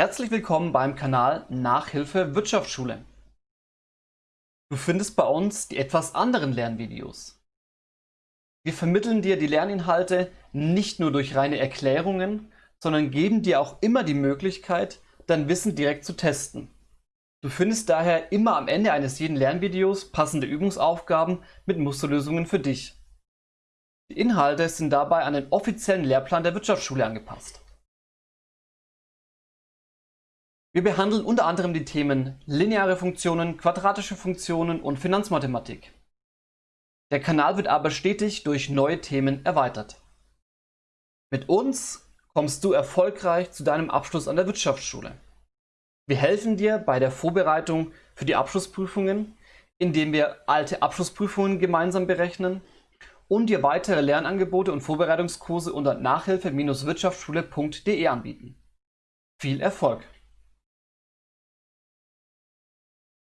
Herzlich willkommen beim Kanal Nachhilfe Wirtschaftsschule. Du findest bei uns die etwas anderen Lernvideos. Wir vermitteln dir die Lerninhalte nicht nur durch reine Erklärungen, sondern geben dir auch immer die Möglichkeit, dein Wissen direkt zu testen. Du findest daher immer am Ende eines jeden Lernvideos passende Übungsaufgaben mit Musterlösungen für dich. Die Inhalte sind dabei an den offiziellen Lehrplan der Wirtschaftsschule angepasst. Wir behandeln unter anderem die Themen lineare Funktionen, quadratische Funktionen und Finanzmathematik. Der Kanal wird aber stetig durch neue Themen erweitert. Mit uns kommst du erfolgreich zu deinem Abschluss an der Wirtschaftsschule. Wir helfen dir bei der Vorbereitung für die Abschlussprüfungen, indem wir alte Abschlussprüfungen gemeinsam berechnen und dir weitere Lernangebote und Vorbereitungskurse unter nachhilfe-wirtschaftsschule.de anbieten. Viel Erfolg!